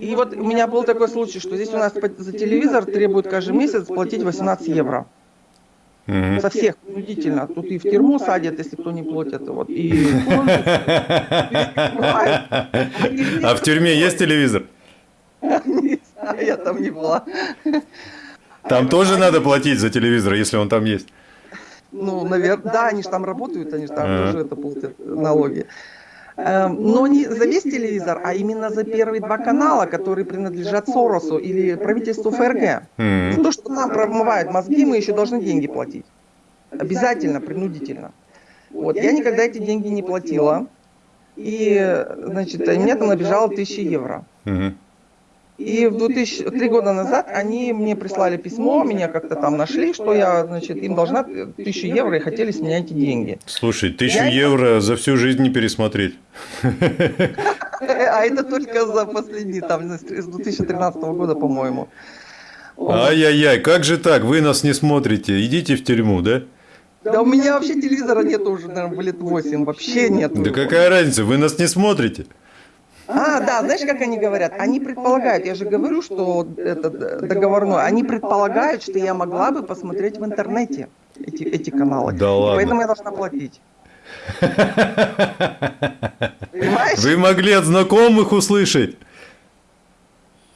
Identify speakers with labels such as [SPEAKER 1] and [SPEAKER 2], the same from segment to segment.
[SPEAKER 1] И вот у меня был такой случай, что здесь у нас за телевизор требуют каждый месяц платить 18 евро. Угу. Со всех принудительно. Тут и в тюрьму садят, если кто не платит. Вот, и...
[SPEAKER 2] А в тюрьме есть телевизор?
[SPEAKER 1] Я там не была.
[SPEAKER 2] Там тоже надо платить за телевизор, если он там есть.
[SPEAKER 1] Ну, наверное, да, они же там работают, они же там тоже это платят налоги. Эм, но не за весь телевизор, а именно за первые два канала, которые принадлежат Соросу или правительству ФРГ. За то, что нам промывают мозги, мы еще должны деньги платить. Обязательно, принудительно. Вот, я никогда эти деньги не платила. И, значит, мне там набежало 1000 евро. И в 2000, три года назад они мне прислали письмо, меня как-то там нашли, что я, значит, им должна тысячу евро и хотели с меня эти деньги.
[SPEAKER 2] Слушай, тысячу я... евро за всю жизнь не пересмотреть.
[SPEAKER 1] А это только за последний, там, с 2013 года, по-моему.
[SPEAKER 2] Ай-яй-яй, как же так? Вы нас не смотрите, идите в тюрьму, да?
[SPEAKER 1] Да у меня вообще телевизора нет уже, наверное, лет 8, вообще нет.
[SPEAKER 2] Да какая разница, вы нас не смотрите.
[SPEAKER 1] А, да, знаешь, как они говорят? Они предполагают, я же говорю, что это договорное, они предполагают, что я могла бы посмотреть в интернете эти, эти каналы.
[SPEAKER 2] Да ладно.
[SPEAKER 1] поэтому я должна платить.
[SPEAKER 2] Понимаешь? Вы могли от знакомых услышать.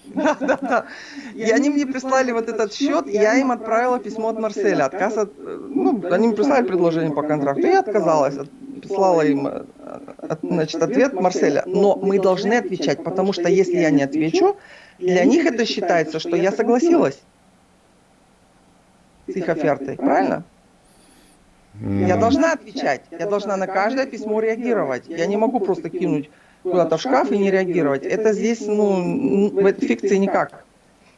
[SPEAKER 1] Да, да, да. И они мне прислали вот этот счет, и я им отправила письмо от Марселя. Отказ от... Ну, они мне прислали предложение по контракту, и я отказалась прислала им э, значит, ответ Марселя. Но мы должны отвечать, потому что если я не отвечу, для них это считается, что я согласилась с их офертой. Правильно? Я должна отвечать. Я должна на каждое письмо реагировать. Я не могу просто кинуть куда-то в шкаф и не реагировать. Это здесь, ну, в этой фикции никак.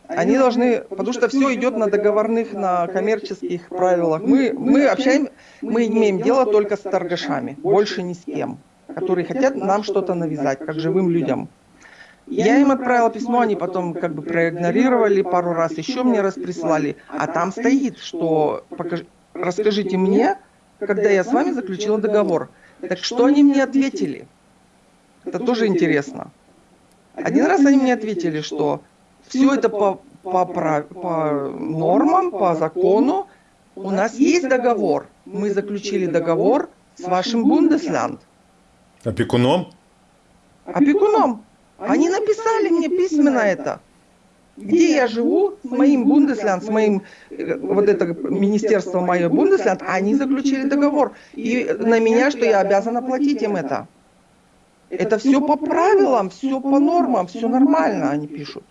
[SPEAKER 1] Они должны, потому что все идет на договорных, на коммерческих правилах. Мы, мы общаем, мы имеем дело только с торгашами, больше ни с кем, которые хотят нам что-то навязать, как живым людям. Я им отправила письмо, они потом как бы проигнорировали пару раз, еще мне раз прислали. А там стоит, что покаж... расскажите мне, когда я с вами заключила договор. Так что они мне ответили? Это тоже интересно. Один раз они мне ответили, что все это по, по, по нормам, по закону. У нас есть договор. Мы заключили договор с вашим Бундеслянд.
[SPEAKER 2] Опекуном?
[SPEAKER 1] Опекуном. Они написали мне письменно это. Где я живу с моим Бундеслянд, с моим, э, вот это министерство мое Бундеслянд, они заключили договор. И на меня, что я обязана платить им это. Это все по правилам, все по нормам, все нормально, они пишут.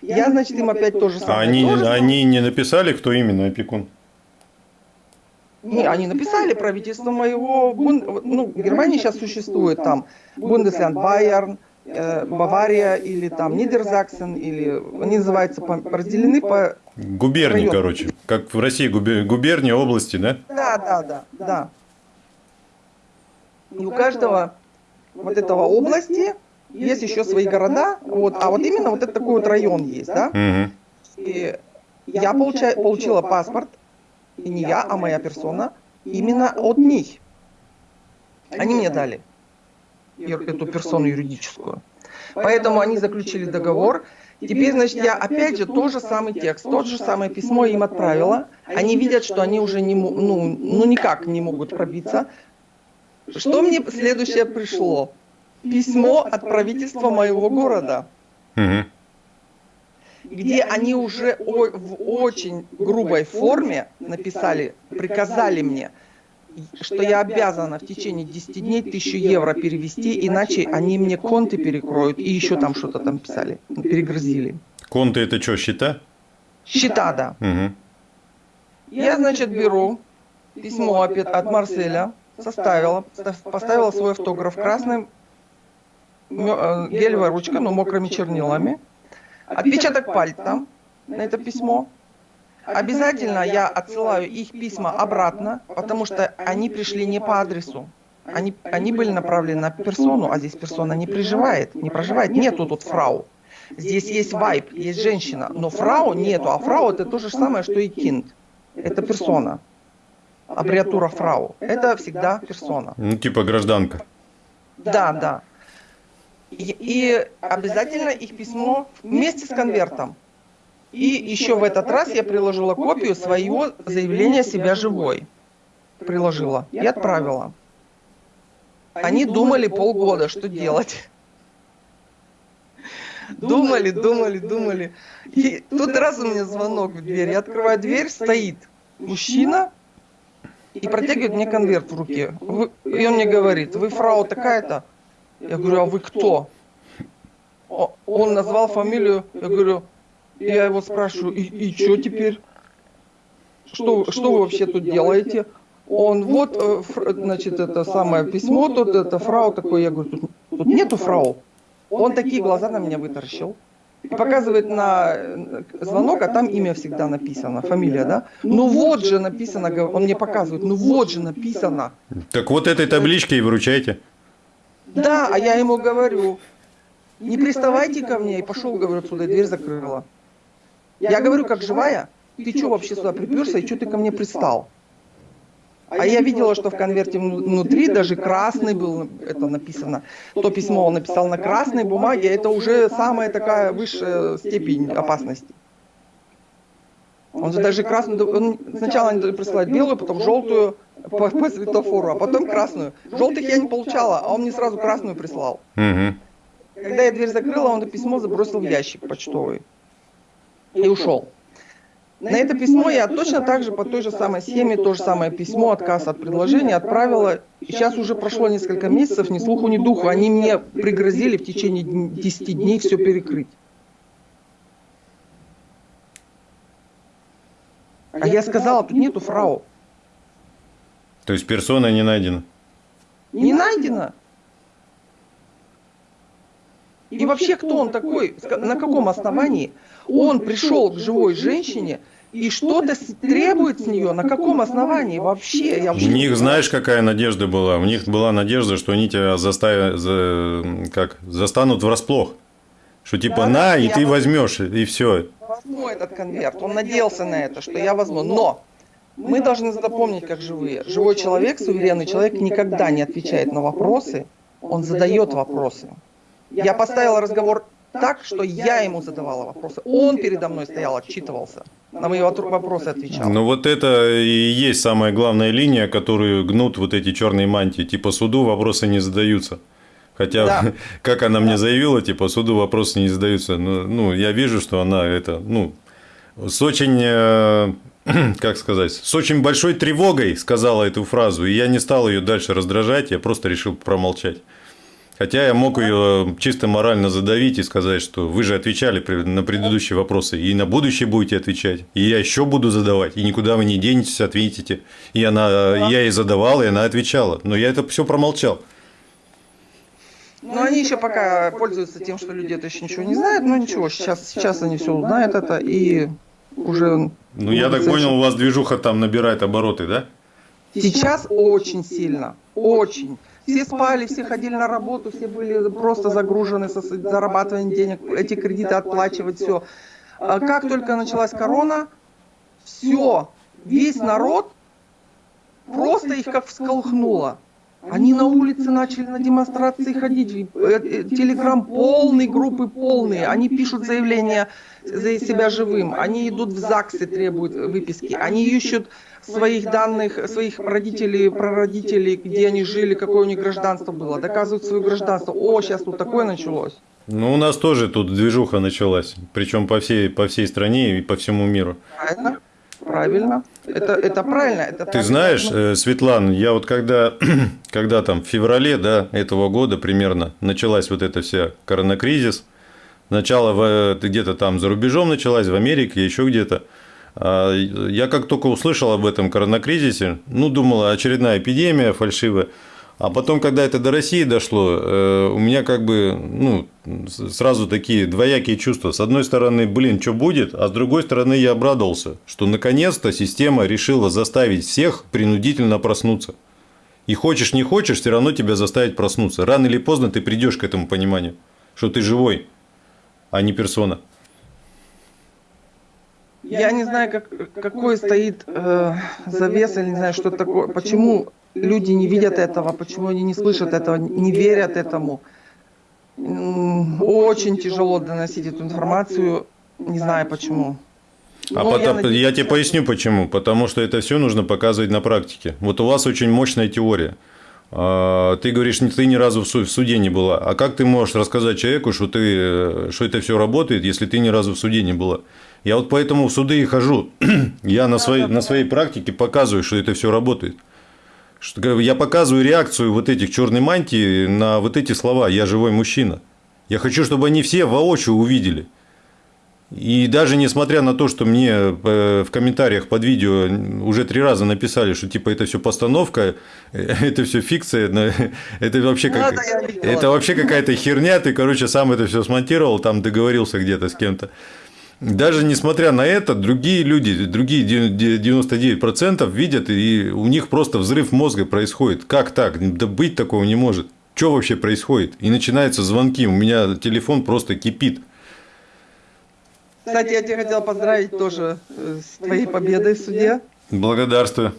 [SPEAKER 1] Я, значит, им опять то же самое.
[SPEAKER 2] А они, тоже они не написали, кто именно опекун?
[SPEAKER 1] Не, они написали правительство моего, ну, Германия сейчас существует там, Бундеслянд Байерн, э, Бавария или там Нидерзаксен, или они называются, разделены по...
[SPEAKER 2] Губернии, районам. короче, как в России губернии, области, да?
[SPEAKER 1] Да, да, да, да. И у каждого вот этого области есть еще свои города, вот, а вот именно вот это такой вот район есть, да? И я получа, получила паспорт, и не я, а моя персона, именно от них. Они мне дали эту персону юридическую. Поэтому они заключили договор. Теперь, значит, я опять же тот же самый текст, тот же самое письмо им отправила. Они видят, что они уже не, ну, ну никак не могут пробиться. Что мне следующее пришло? письмо от правительства моего города, угу. Где они уже в очень грубой форме написали, приказали мне, что я обязана в течение 10 дней тысячу евро перевести, иначе они мне конты перекроют и еще там что-то там писали, перегрузили.
[SPEAKER 2] Конты это что, счета?
[SPEAKER 1] Счета, да. Угу. Я, значит, беру письмо от Марселя, составила, поставила свой автограф красным Э, гелевая ручка, но мокрыми чернилами, отпечаток пальца на это письмо. Обязательно я отсылаю их письма обратно, потому что они пришли не по адресу. Они, они были направлены на персону, а здесь персона не проживает, не проживает. Нету тут фрау. Здесь есть вайп, есть женщина, но фрау нету. А фрау это то же самое, что и кинд. Это персона. Аббревиатура фрау. Это всегда персона.
[SPEAKER 2] Ну, типа гражданка.
[SPEAKER 1] Да, да. И, обязательно их письмо вместе с конвертом. И еще в этот раз я приложила копию своего заявления себя живой. Приложила и отправила. Они думали полгода, что делать. Думали, думали, думали. И тут раз у меня звонок в дверь. Я открываю дверь, стоит мужчина и протягивает мне конверт в руке. И он мне говорит, вы фрау такая-то? Я говорю, а вы кто? Он назвал фамилию, я говорю, я его спрашиваю, и, и что теперь? Что, что вы вообще тут делаете? Он, вот, э, значит, это самое письмо, тут это фрау такой, я говорю, тут, тут нету фрау. Он такие глаза на меня вытаращил. И показывает на э, звонок, а там имя всегда написано, фамилия, да? Ну вот же написано, он мне показывает, ну вот же написано.
[SPEAKER 2] Так вот этой табличкой и выручайте.
[SPEAKER 1] Да, а я ему говорю, не приставайте ко мне, и пошел, говорю, отсюда, и дверь закрыла. Я говорю, как живая, ты что вообще сюда приперся, и что ты ко мне пристал? А я видела, что в конверте внутри даже красный был, это написано. То письмо он написал на красной бумаге, это уже самая такая высшая степень опасности. Он же даже красную, он сначала они присылают белую, потом желтую по, по светофору, а потом красную. Желтых я не получала, а он мне сразу красную прислал. Угу. Когда я дверь закрыла, он это письмо забросил в ящик почтовый и ушел. На это письмо я точно так же по той же самой схеме, то же самое письмо, отказ от предложения отправила. И сейчас уже прошло несколько месяцев, ни слуху, ни духу. Они мне пригрозили в течение 10 дней все перекрыть. А я сказала, тут нету фрау.
[SPEAKER 2] То есть персона не найдена?
[SPEAKER 1] Не найдена. И вообще, кто он такой? На каком основании он пришел к живой женщине и что-то требует с нее? На каком основании вообще?
[SPEAKER 2] Я У них, знаешь, какая надежда была? У них была надежда, что они тебя заставят, за, как, застанут врасплох. Что типа да, на, и ты возьмешь, и все.
[SPEAKER 1] Возьму этот конверт. Он надеялся на это, что я возьму. Но мы должны запомнить, как живые. Живой человек, суверенный человек никогда не отвечает на вопросы, он задает вопросы. Я поставила разговор так, что я ему задавала вопросы. Он передо мной стоял, отчитывался. На мои вопросы отвечал.
[SPEAKER 2] Ну вот это и есть самая главная линия, которую гнут вот эти черные мантии. Типа суду вопросы не задаются. Хотя, да. как она мне заявила, типа суду вопросы не задаются. Ну, ну, я вижу, что она это, ну, с очень, э, как сказать, с очень большой тревогой сказала эту фразу. И я не стал ее дальше раздражать, я просто решил промолчать. Хотя я мог ее чисто морально задавить и сказать, что вы же отвечали на предыдущие вопросы, и на будущее будете отвечать, и я еще буду задавать, и никуда вы не денетесь, ответите. И она, я ей задавал, и она отвечала. Но я это все промолчал.
[SPEAKER 1] Но они еще пока пользуются тем, что люди это еще ничего не знают, но ничего, сейчас, сейчас они все узнают это и уже...
[SPEAKER 2] Ну, я так понял, у вас движуха там набирает обороты, да?
[SPEAKER 1] Сейчас очень сильно, очень. Все спали, все ходили на работу, все были просто загружены со зарабатыванием денег, эти кредиты отплачивать, все. А как только началась корона, все, весь народ просто их как всколыхнуло. Они на улице начали на демонстрации ходить, э, э, телеграм полный, группы полные, они пишут заявления за себя живым, они идут в ЗАГСы, требуют выписки, они ищут своих данных, своих родителей, прародителей, где они жили, какое у них гражданство было, доказывают свое гражданство. О, сейчас тут такое началось.
[SPEAKER 2] Ну, у нас тоже тут движуха началась, причем по всей, по всей стране и по всему миру.
[SPEAKER 1] Правильно, правильно. Это, это правильно. Это
[SPEAKER 2] Ты знаешь, э, Светлана, я вот когда, когда там в феврале да, этого года примерно началась вот эта вся коронакризис, начало где-то там за рубежом началась, в Америке, еще где-то, а, я как только услышал об этом коронакризисе, ну, думал, очередная эпидемия фальшивая. А потом, когда это до России дошло, э, у меня как бы ну, сразу такие двоякие чувства. С одной стороны, блин, что будет, а с другой стороны, я обрадовался, что наконец-то система решила заставить всех принудительно проснуться. И хочешь не хочешь, все равно тебя заставить проснуться. Рано или поздно ты придешь к этому пониманию, что ты живой, а не персона.
[SPEAKER 1] Я не знаю, как, какой стоит э, завес, или не знаю, что такое, почему люди не видят этого, почему они не слышат этого, не верят этому. Очень тяжело доносить эту информацию, не знаю почему.
[SPEAKER 2] А потом, я, надеюсь, я тебе поясню почему. Потому что это все нужно показывать на практике. Вот у вас очень мощная теория. А, ты говоришь, ты ни разу в суде не была. А как ты можешь рассказать человеку, что, ты, что это все работает, если ты ни разу в суде не была? Я вот поэтому в суды и хожу. Я на своей, на своей практике показываю, что это все работает. Я показываю реакцию вот этих черной мантии на вот эти слова «я живой мужчина». Я хочу, чтобы они все воочию увидели. И даже несмотря на то, что мне э, в комментариях под видео уже три раза написали, что типа это все постановка, э, это все фикция, это вообще, как, это вообще какая-то херня, ты, короче, сам это все смонтировал, там договорился где-то с кем-то. Даже несмотря на это, другие люди, другие 99% видят, и у них просто взрыв мозга происходит. Как так? Да быть такого не может. Что вообще происходит? И начинаются звонки, у меня телефон просто кипит.
[SPEAKER 1] Кстати, я тебя хотела поздравить тоже э, с твоей победой в суде.
[SPEAKER 2] Благодарствую.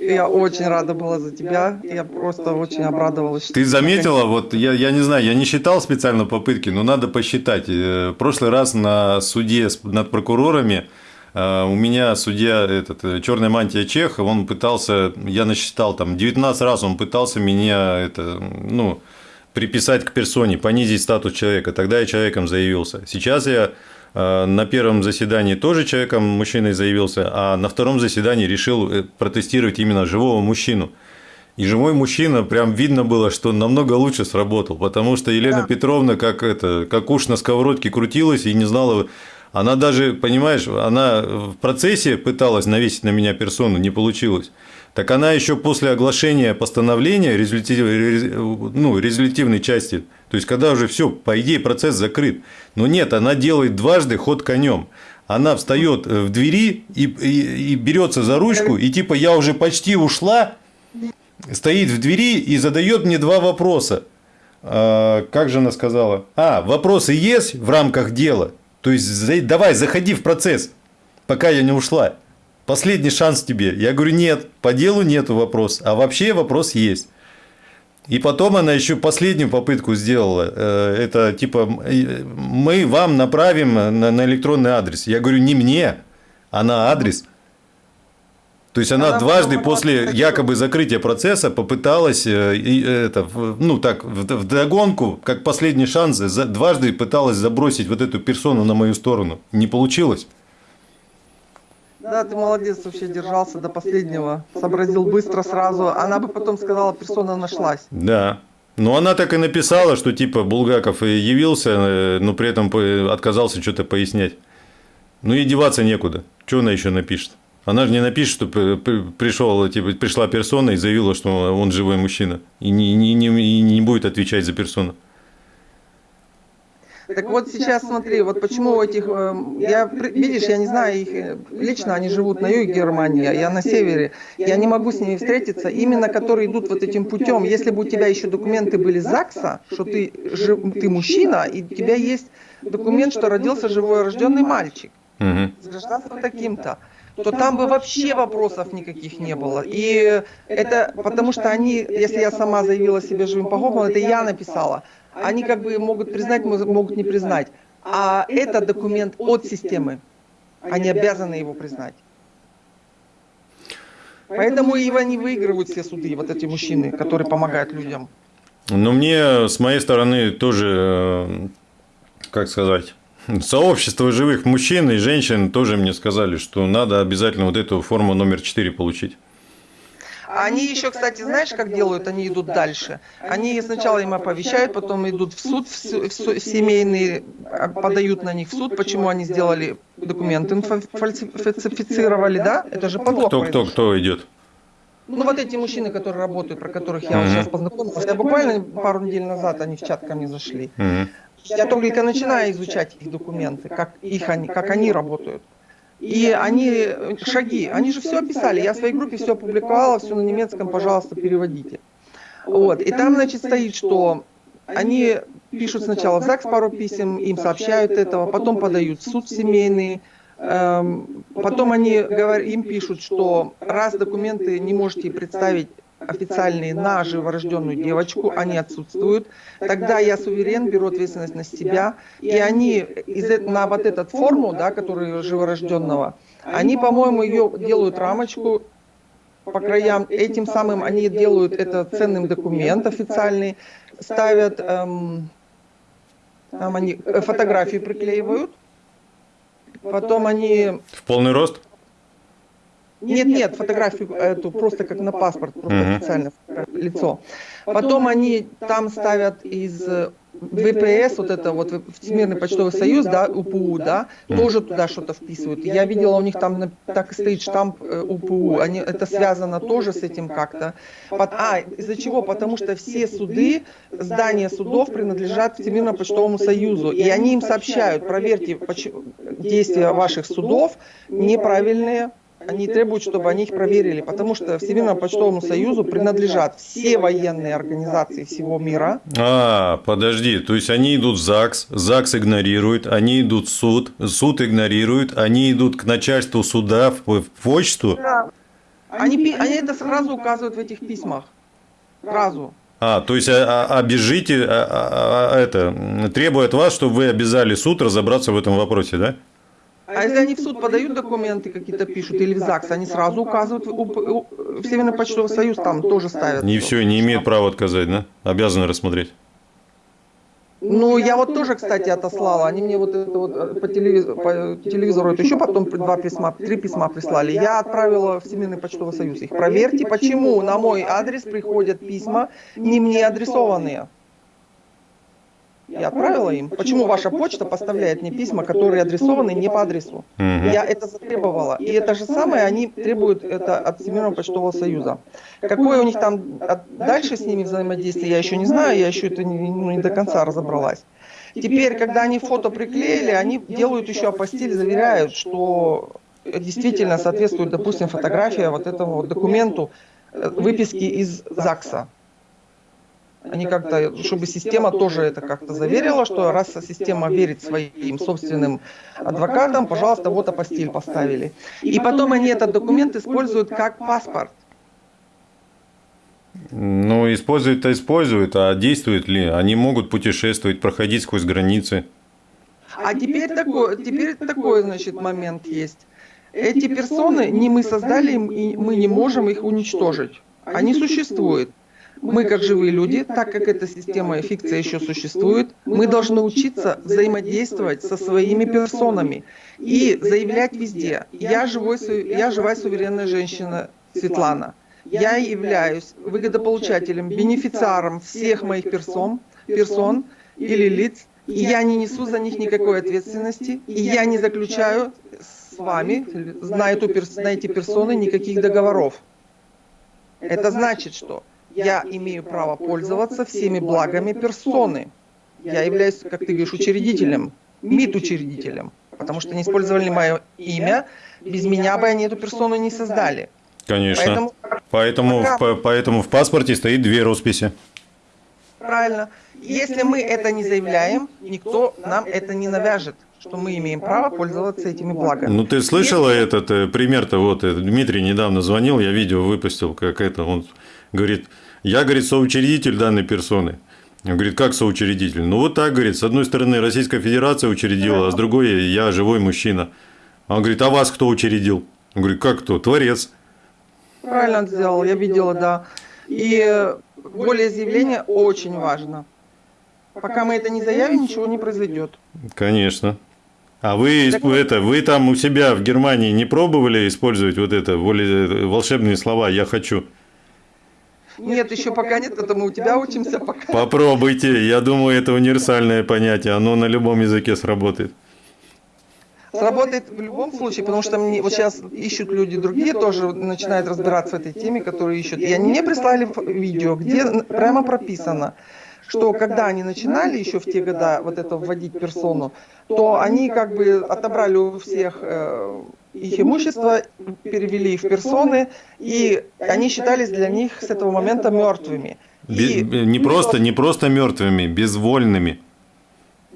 [SPEAKER 1] Я очень рада была за тебя. Я просто очень обрадовалась.
[SPEAKER 2] Ты заметила, вот я, я не знаю, я не считал специально попытки, но надо посчитать. Э, в прошлый раз на суде над прокурорами э, у меня судья, этот, э, черная мантия Чех, он пытался, я насчитал там 19 раз он пытался меня это, ну, приписать к персоне, понизить статус человека. Тогда я человеком заявился. Сейчас я на первом заседании тоже человеком, мужчиной заявился, а на втором заседании решил э, протестировать именно живого мужчину. И живой мужчина, прям видно было, что намного лучше сработал, потому что Елена да. Петровна как, это, как уж на сковородке крутилась и не знала, она даже, понимаешь, она в процессе пыталась навесить на меня персону, не получилось. Так она еще после оглашения постановления резолютив, ну, резолютивной части, то есть когда уже все, по идее, процесс закрыт. Но нет, она делает дважды ход конем. Она встает э, в двери и, и, и берется за ручку, и типа я уже почти ушла, стоит в двери и задает мне два вопроса. А, как же она сказала? А, вопросы есть в рамках дела. То есть давай, заходи в процесс, пока я не ушла последний шанс тебе. Я говорю, нет, по делу нету вопрос, а вообще вопрос есть. И потом она еще последнюю попытку сделала. Э, это типа, мы вам направим на, электронный адрес. Я говорю, не мне, а на адрес. То есть она, она дважды после якобы закрытия процесса попыталась э, это, ну так, в догонку, как последний шанс, дважды пыталась забросить вот эту персону на мою сторону. Не получилось.
[SPEAKER 1] Да, ты молодец, вообще держался до последнего. Сообразил быстро сразу. Она бы потом сказала, персона нашлась.
[SPEAKER 2] Да. Ну, она так и написала, что типа Булгаков явился, э, но при этом отказался что-то пояснять. Ну и деваться некуда. Что она еще напишет? Она же не напишет, что пришел, типа, пришла персона и заявила, что он живой мужчина. И не, не, не, не будет отвечать за персону.
[SPEAKER 1] Так вот сейчас смотри, вот почему у этих, э, я, видишь, я не знаю их, э, лично они живут на юге Германии, а я на севере, я не могу с ними встретиться, именно которые идут вот этим путем. Если бы у тебя еще документы были ЗАГСа, что ты, ты мужчина, и у тебя есть документ, что родился живой рожденный мальчик, с гражданством таким-то, то там бы вообще вопросов никаких не было. И это потому что они, если я сама заявила себе живым погоблом, это я написала они как бы могут признать, могут не признать. А это документ от системы. Они обязаны его признать. Поэтому и они выигрывают все суды, вот эти мужчины, которые помогают людям.
[SPEAKER 2] Ну, мне с моей стороны тоже, э, как сказать, сообщество живых мужчин и женщин тоже мне сказали, что надо обязательно вот эту форму номер 4 получить.
[SPEAKER 1] Они еще, кстати, знаешь, как делают? Они идут дальше. Они сначала им оповещают, потом идут в суд, в, в семейный, а, подают на них в суд, почему они сделали документы, фальсифицировали, да? Это же подлог.
[SPEAKER 2] Кто, кто, кто идет?
[SPEAKER 1] Ну, вот эти мужчины, которые работают, про которых я mm-hmm. сейчас познакомилась, я буквально пару недель назад они в чат ко мне зашли. Mm-hmm. Я только начинаю изучать их документы, как, их они, как они работают. И они, шаги, они же все описали. Я в своей группе все опубликовала, все на немецком, пожалуйста, переводите. Вот. И там, значит, стоит, что они пишут сначала в ЗАГС пару писем, им сообщают этого, потом подают в суд семейный, эм, потом они им пишут, что раз документы не можете представить официальные на живорожденную девочку, они отсутствуют. Тогда я суверен, беру ответственность на себя, и они из, на вот этот форму, да, который живорожденного, они, по-моему, ее делают рамочку по краям. Этим самым они делают это ценным документ официальный, ставят, эм, там они э, фотографии приклеивают, потом они...
[SPEAKER 2] В полный рост?
[SPEAKER 1] Нет, нет, фотографию эту просто как на паспорт, просто uh-huh. официально лицо. Потом они там ставят из ВПС, вот это вот Всемирный почтовый союз, да, УПУ, да, тоже туда что-то вписывают. Я видела, у них там так и стоит штамп э, УПУ, они, это связано тоже с этим как-то. А, из-за чего? Потому что все суды, здания судов принадлежат Всемирному почтовому союзу, и они им сообщают, проверьте действия ваших судов неправильные, они требуют, чтобы они их проверили, потому что Всемирному почтовому союзу принадлежат все военные организации всего мира.
[SPEAKER 2] А, подожди, то есть они идут в ЗАГС, ЗАГС игнорирует, они идут в суд, суд игнорирует, они идут к начальству суда в, в почту?
[SPEAKER 1] Да. Они, они это сразу указывают в этих письмах. Сразу.
[SPEAKER 2] А, то есть а, а, обижите, а, а, а, это, требует вас, чтобы вы обязали суд разобраться в этом вопросе, да?
[SPEAKER 1] А если они в суд подают документы какие-то пишут или в ЗАГС, они сразу указывают, в Северный почтовый союз там тоже ставят.
[SPEAKER 2] Не все, не имеют права отказать, да? Обязаны рассмотреть.
[SPEAKER 1] Ну, я вот тоже, кстати, отослала. Они мне вот это вот э, по телевизору, по телевизору это еще потом два письма, три письма прислали. Я отправила в Всемирный почтовый союз их. Проверьте, почему на мой адрес приходят письма не мне адресованные. Я отправила им. Почему ваша почта поставляет мне письма, которые адресованы не по адресу? Я это затребовала. И это же самое они требуют это от Всемирного почтового союза. Какое у них там дальше с ними взаимодействие, я еще не знаю, я еще это не, ну, не до конца разобралась. Теперь, когда они фото приклеили, они делают еще апостиль, заверяют, что действительно соответствует, допустим, фотография вот этому вот документу э, выписки из ЗАГСа. Они как-то, чтобы система тоже это как-то заверила, что раз система верит своим собственным адвокатам, пожалуйста, вот апостиль поставили. И потом они этот документ используют как паспорт.
[SPEAKER 2] Ну, используют-то используют, а действуют ли? Они могут путешествовать, проходить сквозь границы.
[SPEAKER 1] А теперь такой, теперь такой, значит, момент есть. Эти персоны не мы создали, и мы не можем их уничтожить. Они существуют. Мы, как живые люди, так как эта система фикция еще существует, мы должны учиться взаимодействовать со своими персонами и заявлять везде. Я, живой, я живая суверенная женщина Светлана. Я являюсь выгодополучателем, бенефициаром всех моих персон, персон или лиц, и я не несу за них никакой ответственности, и я не заключаю с вами, на, эту, на эти персоны, никаких договоров. Это значит, что я имею право пользоваться всеми благами персоны. Я являюсь, как ты говоришь, учредителем, МИД-учредителем, потому что не использовали мое имя, без меня бы они эту персону не создали.
[SPEAKER 2] Конечно. Поэтому, поэтому, пока... в, поэтому в паспорте стоит две росписи.
[SPEAKER 1] Правильно. Если мы это не заявляем, никто нам это не навяжет что мы имеем право пользоваться этими благами.
[SPEAKER 2] Ну, ты слышала Если... этот э, пример-то, вот э, Дмитрий недавно звонил, я видео выпустил, как это, он говорит, я, говорит, соучредитель данной персоны. Он говорит, как соучредитель? Ну, вот так, говорит, с одной стороны Российская Федерация учредила, а с другой я живой мужчина. Он говорит, а вас кто учредил? Он говорит, как кто? Творец.
[SPEAKER 1] Правильно сделал, я видела, да. И более заявление очень важно. Пока мы это не заявим, ничего не произойдет.
[SPEAKER 2] Конечно. А вы, так... это, вы там у себя в Германии не пробовали использовать вот это волшебные слова «я хочу»?
[SPEAKER 1] Нет, еще пока нет, это мы у тебя учимся пока.
[SPEAKER 2] Попробуйте, я думаю, это универсальное понятие, оно на любом языке сработает.
[SPEAKER 1] Сработает в любом случае, потому что мне, вот сейчас ищут люди другие, тоже начинают разбираться в этой теме, которые ищут. И они мне прислали видео, где прямо прописано, что когда они начинали еще в те года вот это вводить персону, то они как бы отобрали у всех э, их имущество, перевели в персоны, и они считались для них с этого момента мертвыми.
[SPEAKER 2] И, не, просто, не просто мертвыми, безвольными.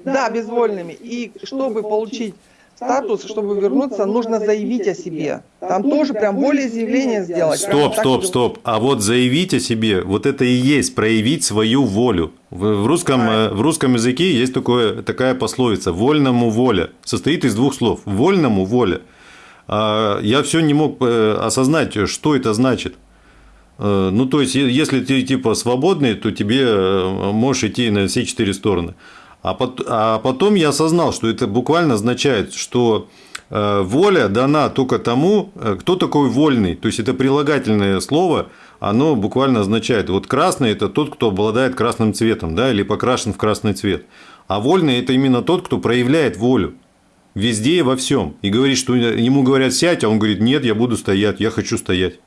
[SPEAKER 1] Да, безвольными. И чтобы получить статус, чтобы вернуться, нужно заявить о себе. Там тоже прям волеизъявление сделать.
[SPEAKER 2] Стоп, стоп, стоп. А вот заявить о себе, вот это и есть проявить свою волю. В, русском, э, в русском языке есть такое, такая пословица «вольному воля». Состоит из двух слов. «Вольному воля». А я все не мог э, осознать, что это значит. Э, ну, то есть, если ты типа свободный, то тебе можешь идти на все четыре стороны. А, а потом я осознал, что это буквально означает, что э, воля дана только тому, э, кто такой вольный. То есть это прилагательное слово, оно буквально означает, вот красный это тот, кто обладает красным цветом, да, или покрашен в красный цвет. А вольный это именно тот, кто проявляет волю везде и во всем. И говорит, что ему говорят сядь, а он говорит, нет, я буду стоять, я хочу стоять.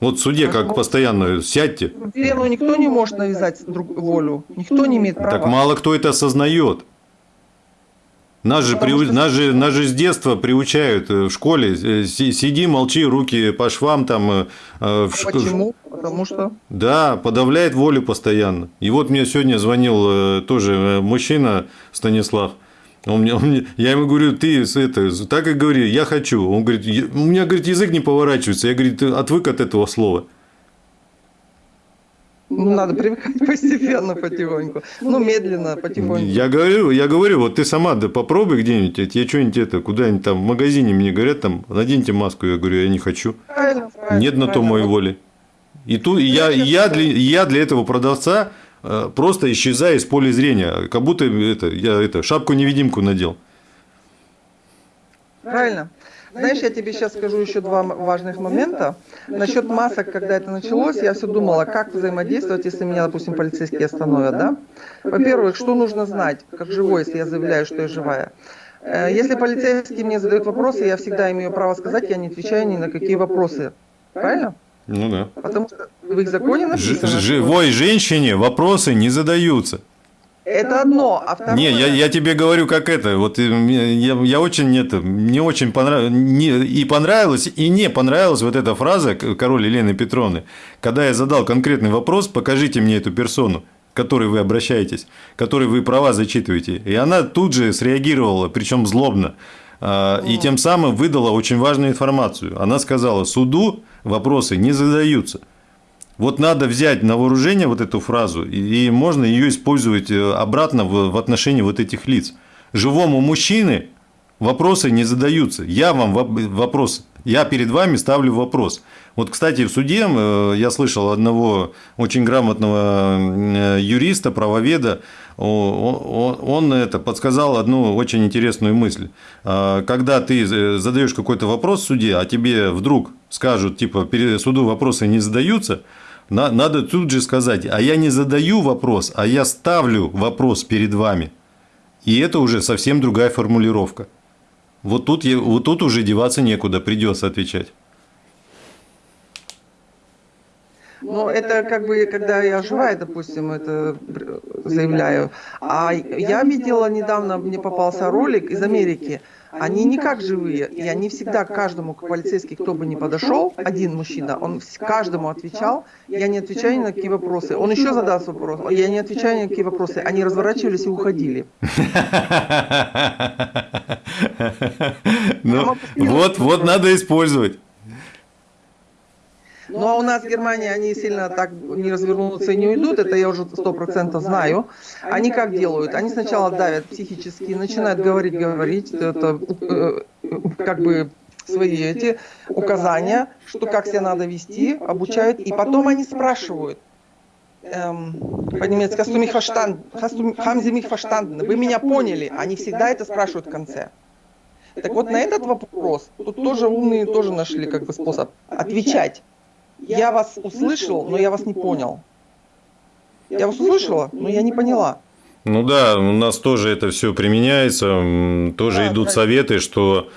[SPEAKER 2] Вот в суде как постоянно сядьте.
[SPEAKER 1] Ну, никто не может навязать друг волю. Никто не имеет права.
[SPEAKER 2] Так мало кто это осознает. Нас же, при... что... нас, же, нас же с детства приучают э, в школе. Э, сиди, молчи, руки по швам там. Э,
[SPEAKER 1] в... Почему? Потому что?
[SPEAKER 2] Да, подавляет волю постоянно. И вот мне сегодня звонил тоже мужчина Станислав. Он мне, он мне, я ему говорю, ты это, так и говори, я хочу. Он говорит, у меня, говорит, язык не поворачивается. Я, говорю, ты отвык от этого слова.
[SPEAKER 1] Ну, надо привыкать постепенно, потихоньку. Ну, медленно, потихоньку.
[SPEAKER 2] Я говорю, я говорю, вот ты сама да попробуй где-нибудь, я что-нибудь это, куда-нибудь там в магазине мне говорят, там, наденьте маску, я говорю, я не хочу. Правильно, правильно, Нет на то моей воли. И тут я, я, для, я для этого продавца просто исчезая из поля зрения, как будто это, я это, шапку-невидимку надел.
[SPEAKER 1] Правильно. Знаешь, я тебе сейчас скажу еще два важных момента. Насчет масок, когда это началось, я все думала, как взаимодействовать, если меня, допустим, полицейские остановят, да? Во-первых, что нужно знать, как живой, если я заявляю, что я живая. Э, если полицейские мне задают вопросы, я всегда имею право сказать, я не отвечаю ни на какие вопросы. Правильно?
[SPEAKER 2] Ну да.
[SPEAKER 1] Потому что в их законе написано.
[SPEAKER 2] Ж живой женщине вопросы не задаются.
[SPEAKER 1] Это одно, а второе...
[SPEAKER 2] Не, я, я тебе говорю, как это. Вот э, я, я очень это, мне очень понравилось, не, и понравилось, и не понравилась вот эта фраза король Елены Петровны. Когда я задал конкретный вопрос, покажите мне эту персону, к которой вы обращаетесь, которой вы права зачитываете. И она тут же среагировала, причем злобно. А, и тем самым выдала очень важную информацию. Она сказала, суду вопросы не задаются. Вот надо взять на вооружение вот эту фразу, и можно ее использовать э, обратно в отношении вот этих лиц. Живому мужчине вопросы не задаются. Я вам вопрос, я перед вами ставлю вопрос. Вот, кстати, в суде э, я слышал одного очень грамотного э, юриста, правоведа, он это подсказал одну очень интересную мысль. А, когда ты задаешь какой-то вопрос суде, а тебе вдруг скажут, типа, перед суду вопросы не задаются, надо тут же сказать, а я не задаю вопрос, а я ставлю вопрос перед вами. И это уже совсем другая формулировка. Вот тут, вот тут уже деваться некуда, придется отвечать.
[SPEAKER 1] Ну, это как бы, когда я живая, допустим, это заявляю. А я видела недавно, мне попался ролик из Америки. Они не как живые, и они всегда каждому, полицейский, кто бы ни подошел, один мужчина, он каждому отвечал, я не отвечаю ни на какие вопросы. Он еще задаст вопрос, я не отвечаю ни на какие вопросы. Они разворачивались и уходили.
[SPEAKER 2] Ну, вот, вот надо использовать.
[SPEAKER 1] Ну а у нас в Германии они сильно так не развернутся и не уйдут, это я уже сто процентов знаю. Они как делают? Они сначала давят психически, начинают говорить, говорить, это э, как бы свои эти указания, что как себя надо вести, обучают, и потом они спрашивают, эм, по-немецки, haben Sie mich verstanden? Вы меня поняли? Они всегда это спрашивают в конце. Так вот на этот вопрос тут тоже умные тоже нашли как бы способ отвечать. Я вас услышал, но я вас не понял. Я вас услышала, но я не поняла.
[SPEAKER 2] Ну да, у нас тоже это все применяется, тоже да, идут да. советы, что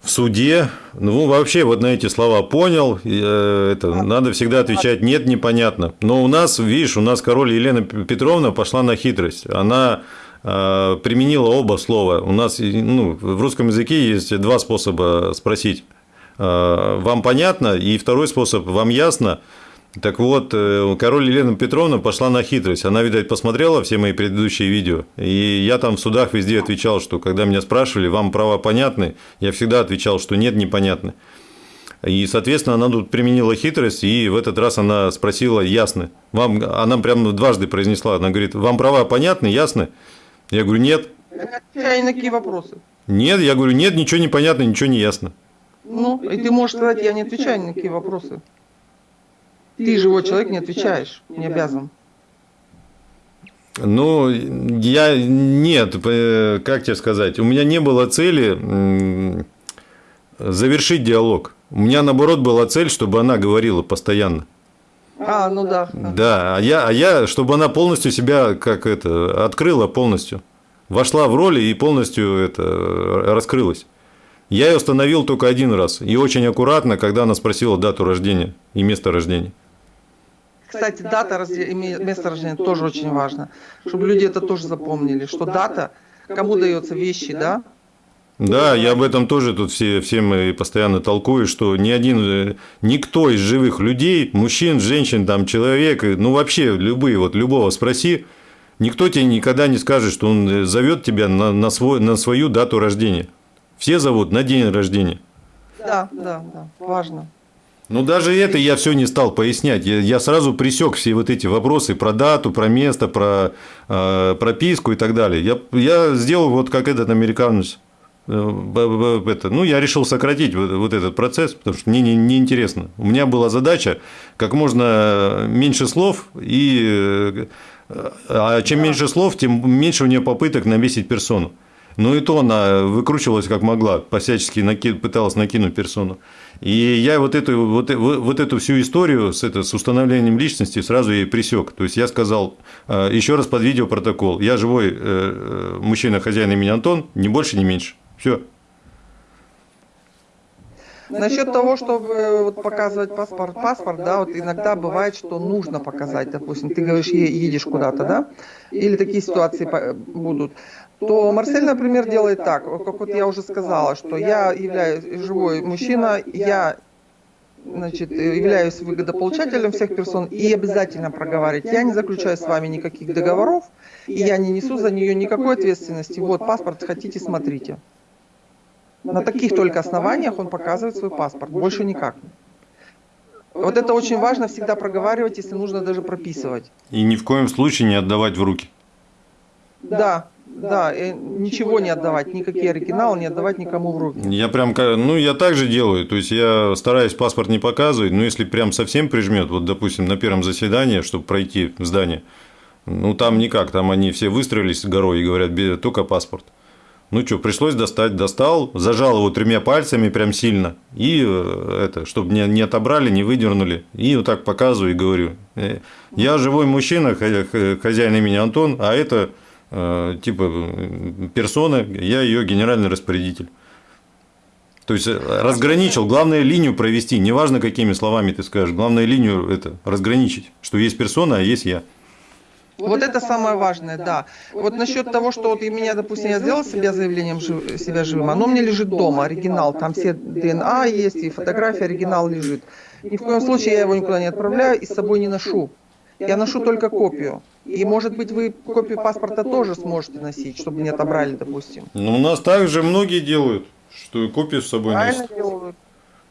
[SPEAKER 2] в суде, ну вообще вот на эти слова понял, э, это да. надо всегда отвечать нет, непонятно. Но у нас, видишь, у нас король Елена Петровна пошла на хитрость. Она э, применила оба слова. У нас ну, в русском языке есть два способа спросить вам понятно, и второй способ, вам ясно, Так вот, э, король Елена Петровна пошла на хитрость. Она, видать, посмотрела все мои предыдущие видео. И я там в судах везде отвечал, что когда меня спрашивали, вам права понятны, я всегда отвечал, что нет, непонятны. И, соответственно, она тут применила хитрость, и в этот раз она спросила, ясно. Вам, она прям дважды произнесла, она говорит, вам права понятны, ясны? Я говорю, нет.
[SPEAKER 1] На какие вопросы.
[SPEAKER 2] Нет, я говорю, нет, ничего не понятно, ничего не ясно.
[SPEAKER 1] Ну, и ты можешь сказать, я не отвечаю на какие вопросы. Ты, живой человек, не отвечаешь, не обязан.
[SPEAKER 2] Ну, я нет, э, как тебе сказать, у меня не было цели завершить диалог. У меня, наоборот, была цель, чтобы она говорила постоянно.
[SPEAKER 1] А, ну да.
[SPEAKER 2] Да, а я, а я, чтобы она полностью себя, как это, открыла полностью. Вошла в роль и полностью это раскрылась. Я ее остановил только один раз. И очень аккуратно, когда она спросила дату рождения и место рождения.
[SPEAKER 1] Кстати, дата и место рождения тоже очень важно. Чтобы люди это тоже запомнили, что дата, кому дается вещи, да,
[SPEAKER 2] да, я об этом тоже тут все, всем и постоянно толкую, что ни один, э, никто из живых людей, мужчин, женщин, там, человек, ну вообще любые, вот любого спроси, никто тебе никогда не скажет, что он э, зовет тебя на, на, свой, на свою дату рождения. Все зовут на день рождения.
[SPEAKER 1] Да, да, да, важно.
[SPEAKER 2] Ну, даже это я все не стал пояснять. Я, я сразу присек все вот эти вопросы про дату, про место, про э, прописку и так далее. Я, я сделал вот как этот американец Э, это, ну, я решил сократить вот, вот этот процесс, потому что мне не, не интересно. У меня была задача как можно меньше слов, и, э, а чем меньше слов, тем меньше у нее попыток навесить персону. Ну и то она выкручивалась как могла, посячески наки... пыталась накинуть персону. И я вот эту, вот, вот эту всю историю с, это, с установлением личности сразу ей присек. То есть я сказал, э, еще раз под видеопротокол, я живой мужчина, хозяин имени Антон, ни больше, ни меньше. Все.
[SPEAKER 1] Насчет того, чтобы э, вот показывать паспорт, паспорт, да, вот иногда бывает, что нужно показать, допустим, ты говоришь, едешь куда-то, да, или такие ситуации будут, то Марсель, например, делает так, как вот я уже сказала, что я являюсь живой мужчина, я значит, являюсь выгодополучателем всех персон и обязательно проговаривать. Я не заключаю с вами никаких договоров, и я не несу за нее никакой ответственности. Вот паспорт хотите, смотрите. На таких только основаниях он показывает свой паспорт, больше никак. Вот это очень важно всегда проговаривать, если нужно даже прописывать.
[SPEAKER 2] И ни в коем случае не отдавать в руки.
[SPEAKER 1] Да, да, ничего не отдавать, никакие оригиналы не отдавать никому в руки.
[SPEAKER 2] Я прям, ну, я так же делаю, то есть я стараюсь паспорт не показывать, но если прям совсем прижмет, вот, допустим, на первом заседании, чтобы пройти в здание, ну, там никак, там они все выстроились горой и говорят, только паспорт. Ну что, пришлось достать, достал, зажал его тремя пальцами прям сильно, и э, это, чтобы не, не отобрали, не выдернули, и вот так показываю и говорю, «Э, я живой мужчина, хозяин имени Антон, а это типа персона, я ее генеральный распорядитель. То есть разграничил, главное линию провести, неважно какими словами ты скажешь, главное линию это разграничить, что есть персона, а есть я.
[SPEAKER 1] Вот это самое важное, да. Вот насчет того, что вот и меня, допустим, я сделал себя заявлением жив, себя живым, оно мне лежит дома, оригинал, там все ДНА есть, и фотография, оригинал лежит. Ни в коем случае я его никуда не отправляю и с собой не ношу. Я ношу только копию. И, может быть, вы копию паспорта тоже сможете носить, чтобы не отобрали, допустим.
[SPEAKER 2] Ну, у нас также многие делают, что копию с собой Правильно носят. делают.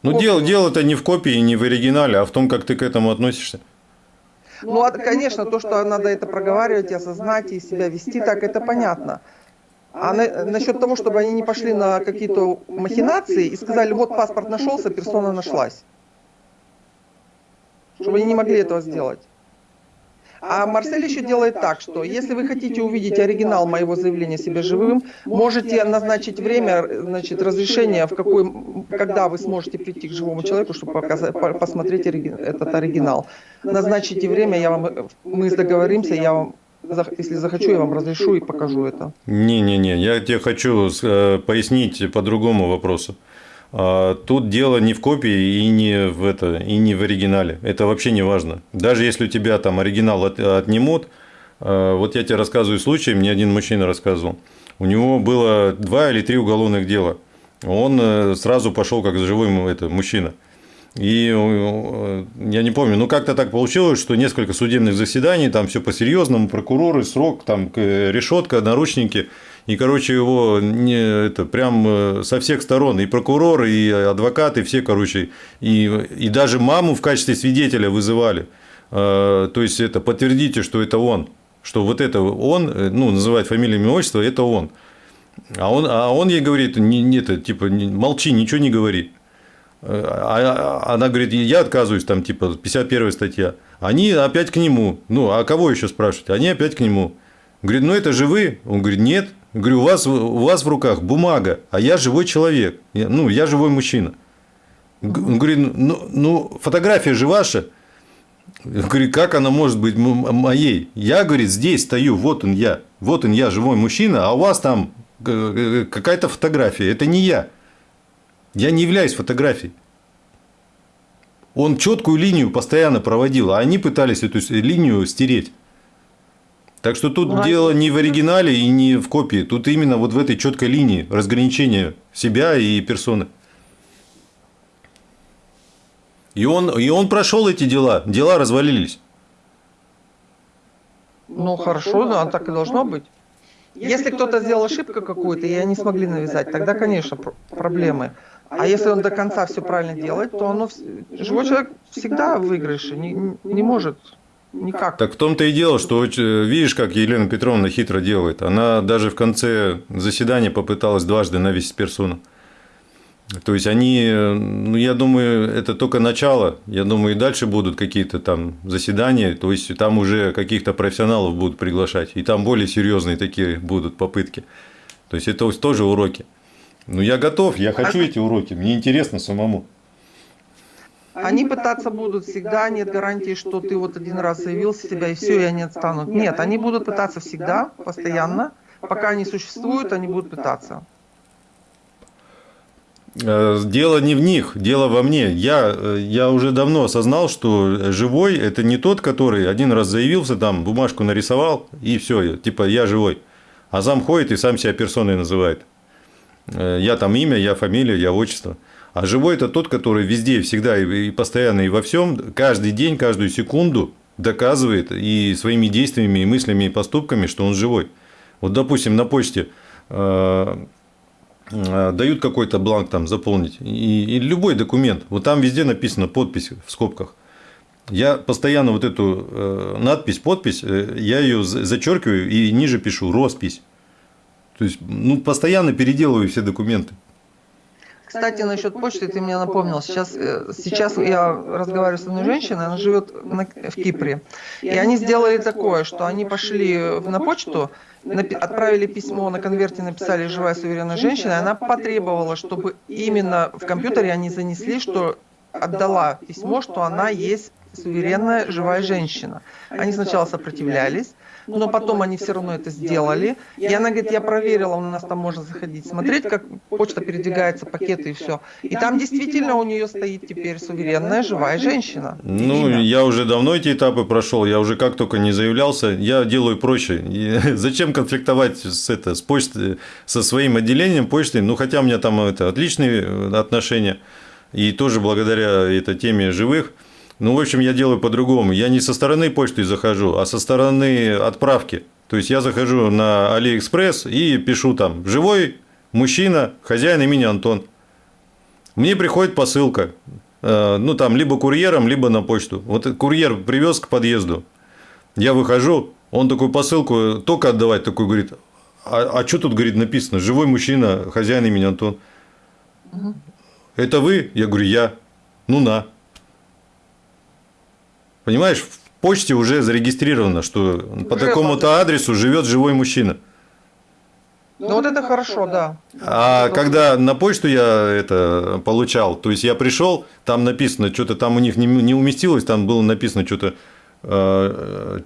[SPEAKER 2] Ну, дело, дело-то не в копии, не в оригинале, а в том, как ты к этому относишься.
[SPEAKER 1] Ну, а, конечно, то, что надо это проговаривать, осознать и себя вести так, это понятно. А на, насчет того, чтобы они не пошли на какие-то махинации и сказали, вот паспорт нашелся, персона нашлась. Чтобы они не могли этого сделать. А Марсель еще делает так, что если вы хотите увидеть оригинал моего заявления себе живым, можете назначить время, значит, разрешение, в какой, когда вы сможете прийти к живому человеку, чтобы показать, посмотреть этот оригинал. Назначите время, я вам, мы договоримся, я вам если захочу, я вам разрешу и покажу это.
[SPEAKER 2] Не-не-не, я тебе хочу э, пояснить по другому вопросу. А, тут дело не в копии и не в, это, и не в оригинале. Это вообще не важно. Даже если у тебя там оригинал от, отнимут, а, вот я тебе рассказываю случай, мне один мужчина рассказывал. У него было два или три уголовных дела. Он э, сразу пошел как живой это, мужчина. И э, я не помню, ну как-то так получилось, что несколько судебных заседаний, там все по-серьезному, прокуроры, срок, там решетка, наручники. И, короче, его не, это прям э, со всех сторон, и прокурор, и адвокаты, все, короче, и, и даже маму в качестве свидетеля вызывали. Э, то есть, это подтвердите, что это он, что вот это он, ну, называть фамилию, имя, отчество, это он. А он, а он ей говорит, не, не, это, типа, молчи, ничего не говори. А, а она говорит, я отказываюсь, там, типа, 51 статья. Они опять к нему. Ну, а кого еще спрашивать? Они опять к нему. Говорит, ну это же вы? Он говорит, нет. Говорю, у вас, у вас в руках бумага, а я живой человек. Я, ну, я живой мужчина. Он говорит, ну, ну фотография же ваша. Я говорю, как она может быть моей? Я, говорит, здесь стою, вот он я. Вот он я, живой мужчина, а у вас там какая-то фотография. Это не я. Я не являюсь фотографией. Он четкую линию постоянно проводил, а они пытались эту линию стереть. Так что тут ну, дело не в оригинале и не в копии. Тут именно вот в этой четкой линии разграничения себя и персоны. И он, и он прошел эти дела. Дела развалились.
[SPEAKER 1] Ну, хорошо, да, так и должно быть. Если кто-то сделал ошибку какую-то, и они смогли навязать, тогда, конечно, проблемы. А если он до конца все правильно делает, то оно, живой человек всегда в выигрыше, не, не может никак.
[SPEAKER 2] Так в том-то и дело, что видишь, как Елена Петровна хитро делает. Она даже в конце заседания попыталась дважды навесить персону. То есть они, ну я думаю, это только начало. Я думаю, и дальше будут какие-то там заседания. То есть там уже каких-то профессионалов будут приглашать. И там более серьезные такие будут попытки. То есть это тоже уроки. Ну, я готов, я хочу эти уроки, мне интересно самому.
[SPEAKER 1] Они пытаться будут всегда, нет гарантии, что ты вот один раз заявил себя и все, и они отстанут. Нет, они будут пытаться всегда, постоянно. Пока они существуют, они будут пытаться.
[SPEAKER 2] Э, дело не в них, дело во мне. Я, э, я уже давно осознал, что живой – это не тот, который один раз заявился, там бумажку нарисовал, и все, типа я живой. А зам ходит и сам себя персоной называет. Э, я там имя, я фамилия, я отчество. А живой это тот, который везде, всегда и постоянно и во всем, каждый день, каждую секунду доказывает и своими действиями, и мыслями, и поступками, что он живой. Вот, допустим, на почте э, э, дают какой-то бланк там заполнить, и, и любой документ, вот там везде написано подпись в скобках. Я постоянно вот эту э, надпись, подпись, э, я ее зачеркиваю и ниже пишу роспись. То есть, ну, постоянно переделываю все документы.
[SPEAKER 1] Кстати, насчет почты ты мне напомнил. Сейчас, э, сейчас я разговариваю с одной женщиной, она живет в Кипре. И они сделали такое, что они пошли на почту, отправили письмо на конверте, написали «Живая суверенная женщина», и она потребовала, чтобы именно в компьютере они занесли, что отдала письмо, что она есть суверенная живая женщина. Они сначала сопротивлялись, но потом они все равно это сделали. И она говорит, я проверила, у нас там можно заходить, смотреть, как почта передвигается, пакеты и все. И там действительно у нее стоит теперь суверенная живая женщина.
[SPEAKER 2] Ну, я уже давно эти этапы прошел, я уже как только не заявлялся, я делаю проще. зачем конфликтовать с, это, с почтой, со своим отделением почты? Ну, хотя у меня там это, отличные э, отношения. И тоже благодаря этой теме живых – ну, в общем, я делаю по-другому. Я не со стороны почты захожу, а со стороны отправки. То есть я захожу на Алиэкспресс и пишу там «Живой мужчина, хозяин имени Антон». Мне приходит посылка. Э, ну, там, либо курьером, либо на почту. Вот курьер привез к подъезду. Я выхожу, он такую посылку только отдавать, такой говорит, а, а что тут, говорит, написано? Живой мужчина, хозяин имени Антон. Угу. Это вы? Я говорю, я. Ну на. Понимаешь, в почте уже зарегистрировано, что уже по такому-то адресу живет живой мужчина.
[SPEAKER 1] Ну вот это хорошо, да.
[SPEAKER 2] А когда на почту я это получал, то есть я пришел, там написано, что-то там у них не, не уместилось, там было написано что-то э,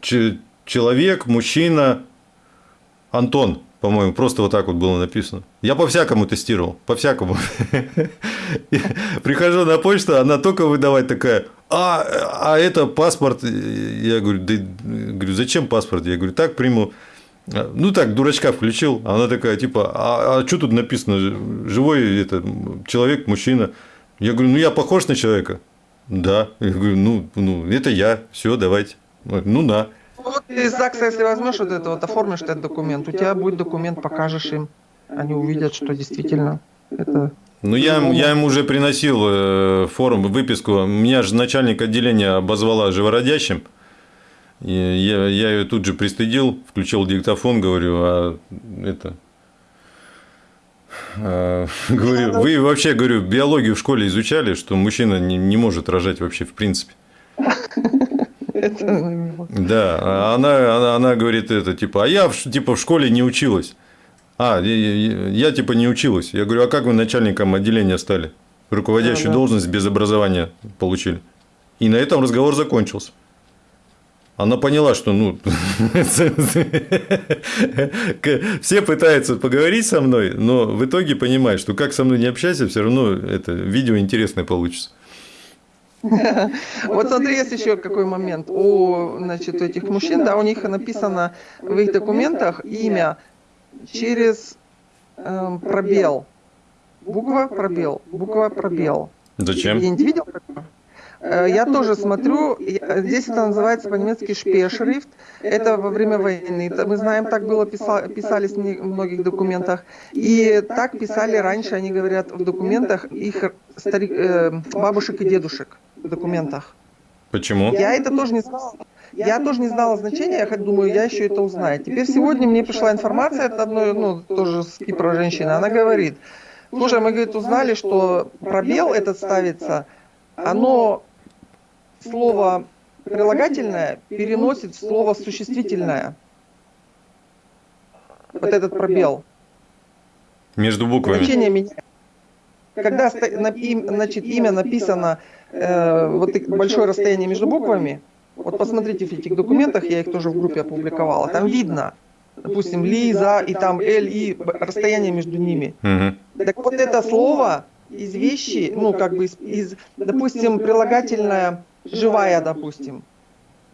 [SPEAKER 2] человек, мужчина, Антон по-моему, просто вот так вот было написано. Я по-всякому тестировал, по-всякому. Прихожу на почту, она только выдавать такая, а, а это паспорт. Я говорю, да, говорю, зачем паспорт? Я говорю, так приму. Ну так, дурачка включил. Она такая, типа, а, а что тут написано? Живой это, человек, мужчина. Я говорю, ну я похож на человека. Да. Я говорю, ну, ну, это я, все, давайте. Ну, на.
[SPEAKER 1] Вот из ЗАГСа, если возьмешь вот это вот, оформишь этот документ, у тебя будет документ, покажешь им. Они увидят, что действительно это
[SPEAKER 2] ну, я, я ему уже приносил э, форум, выписку. Меня же начальник отделения обозвала живородящим. И я, я ее тут же пристыдил, включил диктофон, говорю, а это... А, говорю, вы вообще, говорю, биологию в школе изучали, что мужчина не, не может рожать вообще в принципе. Да, а она, она, она говорит это, типа, а я типа в школе не училась. А, я, я, я типа не училась. Я говорю, а как вы начальником отделения стали? Руководящую да, должность без образования получили. И на этом разговор закончился. Она поняла, что ну, все пытаются поговорить со мной, но в итоге понимает, что как со мной не общайся, все равно это видео интересное получится.
[SPEAKER 1] Вот смотри, есть еще какой момент. У значит, этих мужчин, да, у них написано в их документах имя через э, пробел. Буква пробел, буква пробел.
[SPEAKER 2] Зачем? Я
[SPEAKER 1] не видел такого? Э, я тоже смотрю, здесь это называется по-немецки шпешрифт, это во время войны. Мы знаем, так было писались в многих документах. И так писали раньше, они говорят, в документах их старик, э, бабушек и дедушек документах.
[SPEAKER 2] Почему?
[SPEAKER 1] Я это тоже не знала. Я тоже не знала значения, я хоть думаю, я еще это узнаю. Теперь сегодня мне пришла информация от одной, ну, тоже с Кипра женщины. Она говорит, слушай, мы, говорит, узнали, что пробел этот ставится, оно слово прилагательное переносит в слово существительное. Вот этот пробел.
[SPEAKER 2] Между буквами. Значение меняется.
[SPEAKER 1] Когда значит, имя написано э, вот большое расстояние между буквами, вот посмотрите в этих документах, я их тоже в группе опубликовала, там видно, допустим, Лиза и там Л, и расстояние между ними. Угу. Так вот это слово из вещи, ну как бы из, из допустим, прилагательное живая, допустим,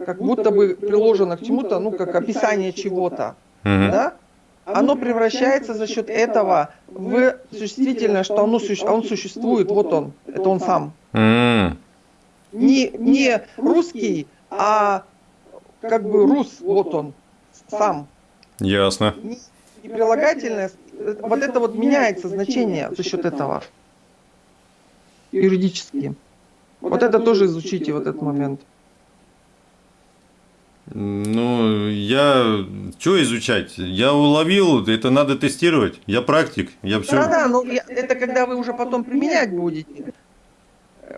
[SPEAKER 1] как будто бы приложено к чему-то, ну как описание чего-то, угу. да? Оно превращается за счет этого в существительное, что оно, он существует, вот он, это он сам. Угу. Не, не русский, а как бы рус, вот он, сам.
[SPEAKER 2] Ясно.
[SPEAKER 1] И прилагательное, вот это вот меняется значение за счет этого юридически. Вот это тоже изучите, вот этот момент.
[SPEAKER 2] Ну, я... Что изучать? Я уловил, это надо тестировать. Я практик, я все...
[SPEAKER 1] Да, да, но это когда вы уже потом применять будете.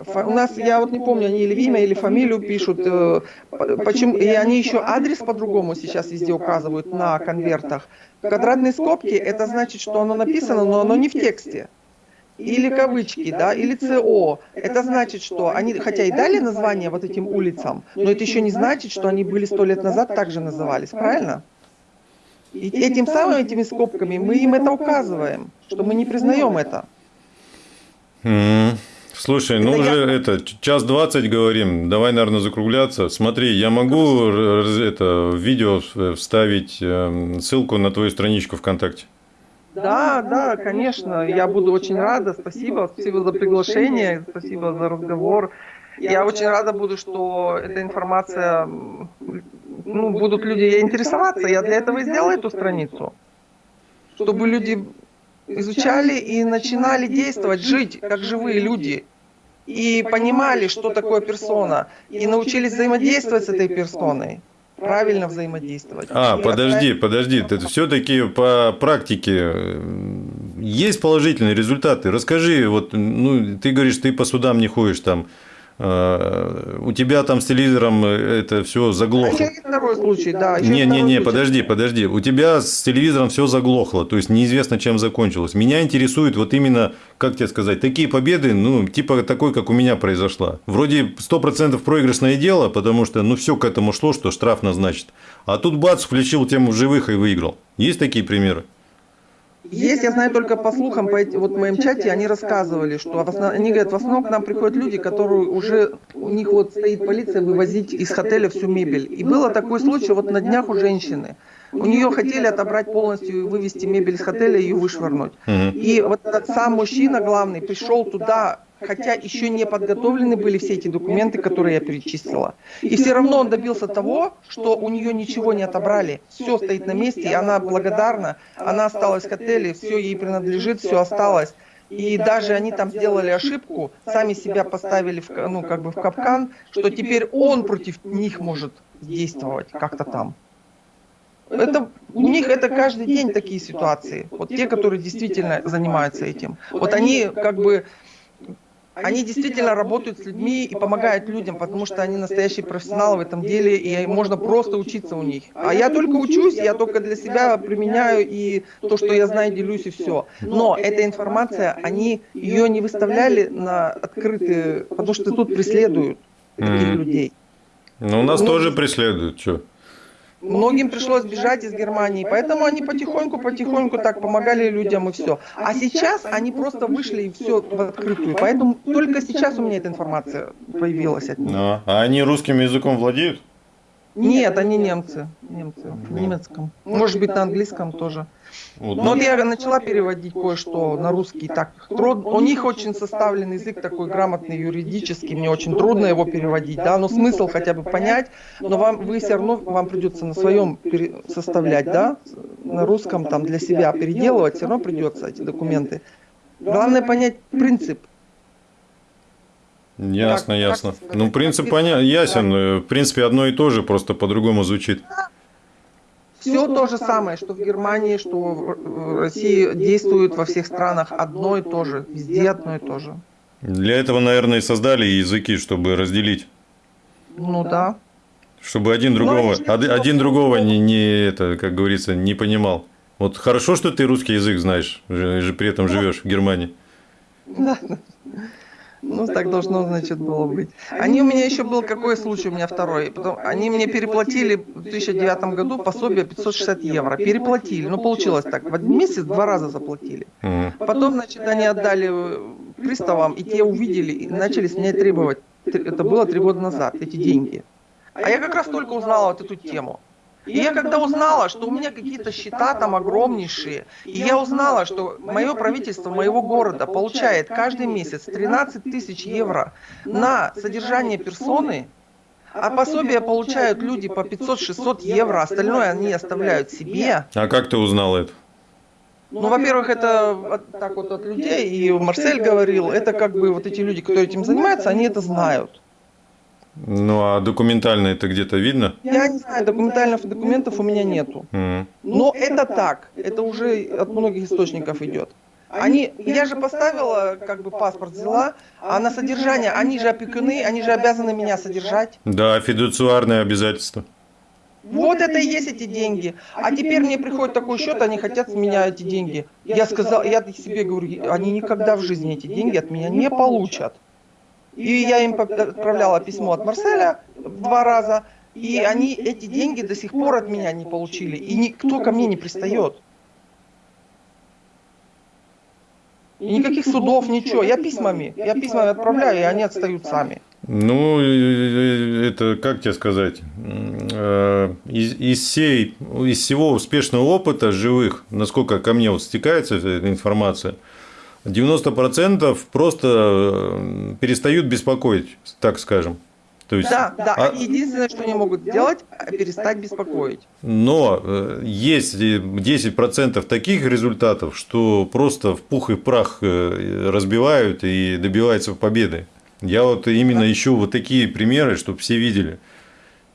[SPEAKER 1] У нас, я вот не помню, они или имя, или фамилию пишут. Э, почему, и они еще адрес по-другому сейчас везде указывают на конвертах. Квадратные скобки, это значит, что оно написано, но оно не в тексте. Или кавычки, да, или ЦО. Это значит, что они, хотя и дали название вот этим улицам, но это еще не значит, что они были сто лет назад также назывались, правильно? И этим самым, этими скобками мы им это указываем, что мы не признаем это.
[SPEAKER 2] Mm. Слушай, ну уже это час двадцать говорим, давай, наверное, закругляться. Смотри, я могу это видео вставить эм, ссылку на твою страничку ВКонтакте?
[SPEAKER 1] Да, да, конечно, я буду очень рада. Спасибо, спасибо за приглашение, спасибо за разговор. Я очень рада буду, что эта информация, ну, будут люди интересоваться. Я для этого и сделала эту страницу, чтобы люди изучали и начинали действовать, жить как живые люди. И понимали, что такое персона. И научились взаимодействовать с этой персоной. Правильно взаимодействовать.
[SPEAKER 2] А, и подожди, это... подожди. Это все-таки по практике есть положительные результаты. Расскажи, вот, ну, ты говоришь, ты по судам не ходишь там. Э, у тебя там с телевизором это все заглохло.
[SPEAKER 1] второй случай, да.
[SPEAKER 2] Не, не, не, подожди, подожди. У тебя с телевизором все заглохло, то есть неизвестно, чем закончилось. Меня интересует вот именно, как тебе сказать, такие победы, ну, типа такой, как у меня произошла. Вроде 100% проигрышное дело, потому что, ну, все к этому шло, что штраф назначит. А тут бац, включил тему живых и выиграл. Есть такие примеры?
[SPEAKER 1] Есть, я знаю только по слухам, по, вот в моем чате они рассказывали, что основ, они говорят, в основном к нам приходят люди, которые уже, у них вот стоит полиция вывозить из отеля всю мебель. И было такой случай вот на днях у женщины. У нее хотели отобрать полностью и вывести мебель из отеля и ее вышвырнуть. И вот этот сам мужчина главный пришел туда хотя еще не подготовлены были все эти документы, которые я перечислила. И все равно он добился того, что у нее ничего не отобрали. Все стоит на месте, и она благодарна. Она осталась в отеле, все ей принадлежит, все осталось. И даже они там сделали ошибку, сами себя поставили в, ну, как бы в капкан, что теперь он против них может действовать как-то там. Это, у них это каждый день такие ситуации. Вот те, которые действительно занимаются этим. Вот они как бы они действительно работают с людьми и помогают людям, потому что они настоящие профессионалы в этом деле, и можно просто учиться у них. А я только учусь, я только для себя применяю и то, что я знаю, делюсь и все. Но эта информация, они ее не выставляли на открытые, потому что тут преследуют таких людей.
[SPEAKER 2] Ну, у нас ну, тоже преследуют, что?
[SPEAKER 1] Многим пришлось бежать из Германии, поэтому они потихоньку-потихоньку так помогали людям и все. А сейчас они просто вышли и все в открытую. Поэтому только сейчас у меня эта информация появилась от них.
[SPEAKER 2] А, а они русским языком владеют?
[SPEAKER 1] Нет, они немцы. Немцы. В немецком. Может быть, на английском тоже. Вот. Но вот я начала переводить кое-что на русский. Так, труд... У них очень составленный язык такой грамотный, юридический. Мне очень трудно его переводить, да, но смысл хотя бы понять. Но вам, вы все равно, вам придется на своем пере... составлять, да, на русском там для себя переделывать, все равно придется эти документы. Главное понять принцип.
[SPEAKER 2] Ясно, как, ясно. Как, ну, принцип понятен, ясен. В принципе, одно и то же, просто по-другому звучит.
[SPEAKER 1] Все то же самое, что в Германии, что в России действует во всех странах одно и то же, везде одно и то же.
[SPEAKER 2] Для этого, наверное, и создали языки, чтобы разделить.
[SPEAKER 1] Ну да.
[SPEAKER 2] Чтобы один другого, Но, один, один другого не, не это, как говорится, не понимал. Вот хорошо, что ты русский язык знаешь, же при этом живешь в Германии.
[SPEAKER 1] Да. Ну, так должно, значит, было быть. Они у меня еще был какой случай, у меня второй. Потом, они мне переплатили в 2009 году пособие 560 евро. Переплатили. Ну, получилось так. В один месяц два раза заплатили. Потом, значит, они отдали приставам, и те увидели, и начали с меня требовать. Это было три года назад, эти деньги. А я как раз только узнала вот эту тему. И я когда узнала, что у меня какие-то счета там огромнейшие, и я узнала, что мое правительство моего города получает каждый месяц 13 тысяч евро на содержание персоны, а пособия получают люди по 500-600 евро, остальное они оставляют себе.
[SPEAKER 2] А как ты узнала это?
[SPEAKER 1] Ну, во-первых, это от, так вот от людей, и Марсель говорил, это как бы вот эти люди, которые этим занимаются, они это знают.
[SPEAKER 2] Ну, а документально это где-то видно?
[SPEAKER 1] Я не знаю, документальных документов у меня нету. Mm. Но это так, это уже от многих источников идет. Они, я же поставила, как бы паспорт взяла, а на содержание, они же опекуны, они же обязаны меня содержать.
[SPEAKER 2] Да, фидуциарные обязательства.
[SPEAKER 1] Вот это и есть эти деньги. А теперь мне приходит такой счет, они хотят с меня эти деньги. Я сказал, я себе говорю, они никогда в жизни эти деньги от меня не получат. И я им отправляла письмо от Марселя два раза, и они эти деньги до сих пор от меня не получили, и никто ко мне не пристает. И никаких судов, ничего. Я письмами, я письмами отправляю, и они отстают сами.
[SPEAKER 2] Ну, это, как тебе сказать, э, из, из, всей, из всего успешного опыта живых, насколько ко мне вот стекается эта информация, 90% просто э, перестают беспокоить, так скажем.
[SPEAKER 1] То есть, да, да. А... Единственное, что они могут сделать, перестать беспокоить.
[SPEAKER 2] Но э, есть 10% таких результатов, что просто в пух и прах э, разбивают и добиваются победы. Я вот именно да. ищу вот такие примеры, чтобы все видели.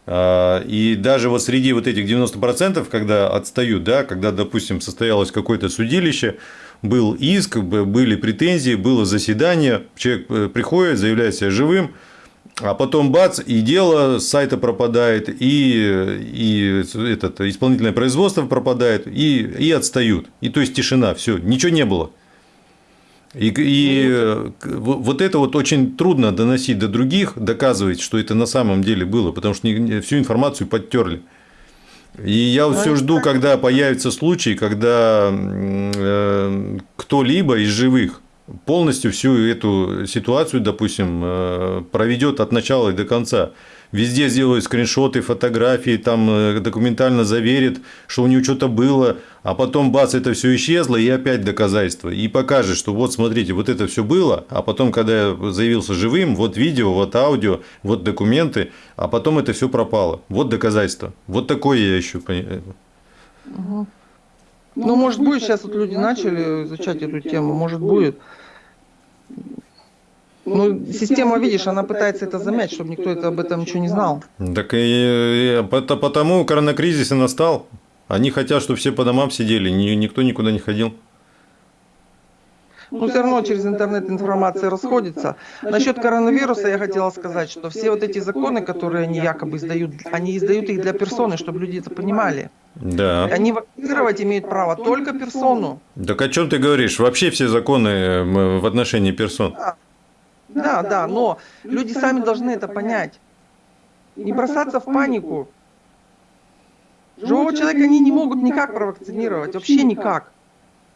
[SPEAKER 2] А, и даже вот среди вот этих 90%, когда отстают, да, когда, допустим, состоялось какое-то судилище, был иск, были претензии, было заседание, человек э, приходит, заявляет себя живым, а потом бац, и дело с сайта пропадает, и, и этот, исполнительное производство пропадает, и, и отстают. И то есть тишина, все, ничего не было. И, и вот это вот очень трудно доносить до других, доказывать, что это на самом деле было, потому что всю информацию подтерли. И я вот все жду, когда появится случай, когда э, кто-либо из живых полностью всю эту ситуацию, допустим, э, проведет от начала и до конца. Везде сделают скриншоты, фотографии, там э, документально заверит, что у него что-то было, а потом бац, это все исчезло, и опять доказательства. И покажет, что вот смотрите, вот это все было, а потом, когда я заявился живым, вот видео, вот аудио, вот документы, а потом это все пропало. Вот доказательства. Вот такое я ищу.
[SPEAKER 1] Угу. Ну, может будет, сейчас вот люди начали изучать эту тему, может будет. Ну, система, видишь, она пытается это замять, чтобы никто это, об этом ничего не знал.
[SPEAKER 2] Так и, и потому коронакризис и настал. Они хотят, чтобы все по домам сидели, никто никуда не ходил.
[SPEAKER 1] Ну, все равно через интернет информация расходится. Насчет коронавируса я хотела сказать, что все вот эти законы, которые они якобы издают, они издают их для персоны, чтобы люди это понимали.
[SPEAKER 2] Да.
[SPEAKER 1] Они вакцинировать имеют право только персону.
[SPEAKER 2] Так о чем ты говоришь? Вообще все законы в отношении персон.
[SPEAKER 1] Да. Да, да, но люди сами должны это понять. Не бросаться в панику. Живого человека они не могут никак провакцинировать, вообще никак.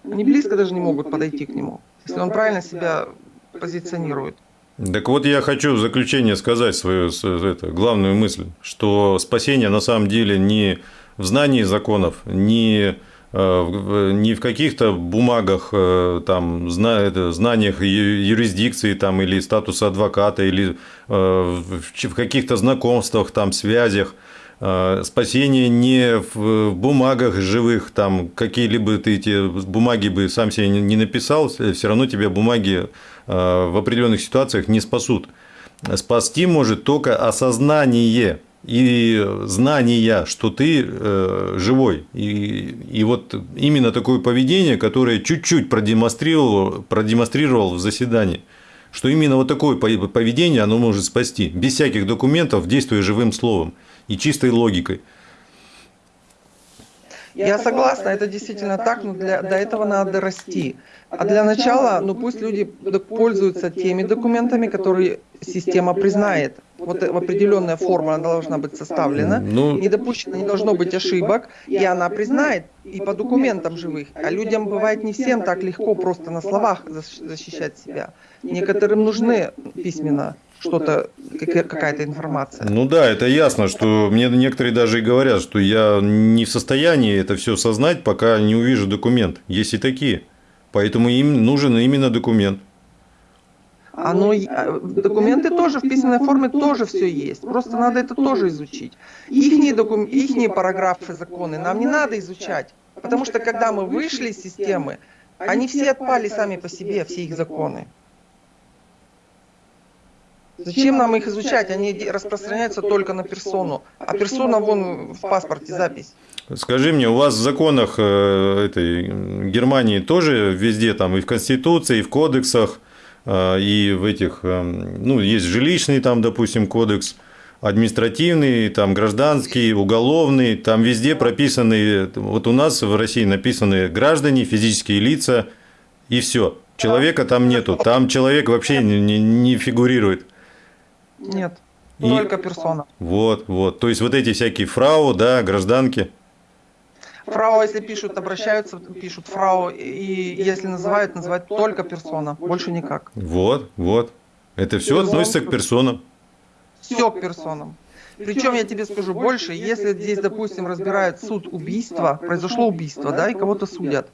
[SPEAKER 1] Они близко даже не могут подойти к нему, если он правильно себя позиционирует.
[SPEAKER 2] Так вот я хочу в заключение сказать свою это, главную мысль, что спасение на самом деле не в знании законов, не Э, не в каких-то бумагах, э, там, знаниях юрисдикции там, или статуса адвоката, или э, в каких-то знакомствах, там, связях. Спасение не в бумагах живых, там какие-либо ты эти бумаги бы сам себе не написал, все равно тебя бумаги в определенных ситуациях не спасут. Спасти может только осознание и знания, что ты э, живой. И, и вот именно такое поведение, которое чуть-чуть продемонстрировал, продемонстрировал в заседании, что именно вот такое поведение оно может спасти, без всяких документов, действуя живым словом и чистой логикой.
[SPEAKER 1] Я согласна, это действительно так, но для, до этого надо расти. А для начала, ну пусть люди пользуются теми документами, которые система признает. Вот определенная форма она должна быть составлена, ну, не допущено, не должно быть ошибок, и она признает и по документам живых. А людям бывает не всем так легко просто на словах защищать себя. Некоторым нужны письменно что-то, какая-то информация.
[SPEAKER 2] Ну да, это ясно, что мне некоторые даже и говорят, что я не в состоянии это все сознать, пока не увижу документ. Есть и такие. Поэтому им нужен именно документ.
[SPEAKER 1] Оно, а, документы тоже в письменной форме тоже все есть. Просто надо это тоже изучить. Ихние, докум, ихние параграфы законы нам не надо изучать. Потому что когда мы вышли из системы, они все отпали сами по себе, все их законы. Зачем нам их изучать? Они распространяются только на персону. А персона вон в паспорте запись.
[SPEAKER 2] Скажи мне, у вас в законах э, этой Германии тоже везде, там и в Конституции, и в кодексах, э, и в этих, э, ну, есть жилищный там, допустим, кодекс, административный, там гражданский, уголовный, там везде прописаны, вот у нас в России написаны граждане, физические лица, и все. Человека там нету, там человек вообще не, не, не фигурирует.
[SPEAKER 1] Нет, и... только персона.
[SPEAKER 2] Вот, вот. То есть вот эти всякие фрау, да, гражданки.
[SPEAKER 1] Фрау, если пишут, обращаются, пишут фрау, и если называют, называют только персона, больше никак.
[SPEAKER 2] Вот, вот. Это все Персон, относится к персонам.
[SPEAKER 1] Все к персонам. Причем я тебе скажу больше, если здесь, допустим, разбирают суд убийства, произошло убийство, да, и кого-то судят,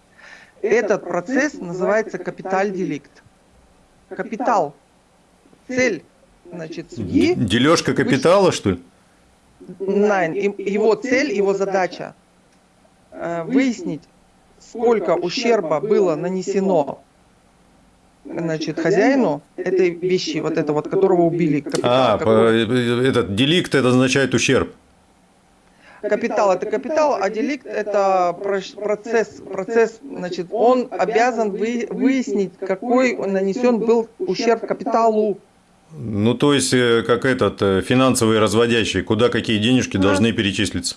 [SPEAKER 1] этот процесс называется капиталь-деликт. Капитал. Цель значит, судьи...
[SPEAKER 2] Дележка капитала, что ли?
[SPEAKER 1] Найн. Его цель, его задача э, выяснить, сколько ущерба было нанесено значит, хозяину этой вещи, вот это вот, которого убили.
[SPEAKER 2] Капитал, а, какой... этот деликт, это означает ущерб.
[SPEAKER 1] Капитал это капитал, а деликт это процесс, процесс, значит, он обязан выяснить, какой нанесен был ущерб капиталу.
[SPEAKER 2] Ну, то есть, э, как этот э, финансовый разводящий, куда какие денежки должны перечислиться.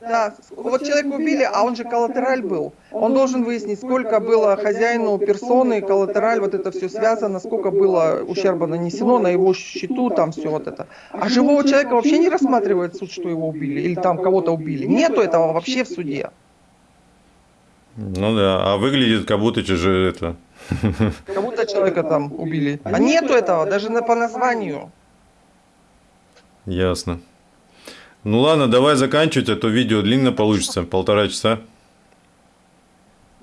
[SPEAKER 1] Да, вот человека убили, а он же коллатераль был. Он должен выяснить, сколько было хозяину персоны, коллатераль, вот это все связано, сколько было ущерба нанесено на его счету, там все вот это. А живого человека вообще не рассматривает суд, что его убили, или там кого-то убили. Нету этого вообще в суде.
[SPEAKER 2] Ну да, а выглядит как будто же это
[SPEAKER 1] Будто человека там убили. А нету этого, даже на, по названию.
[SPEAKER 2] Ясно. Ну ладно, давай заканчивать, а то видео длинно получится, полтора часа.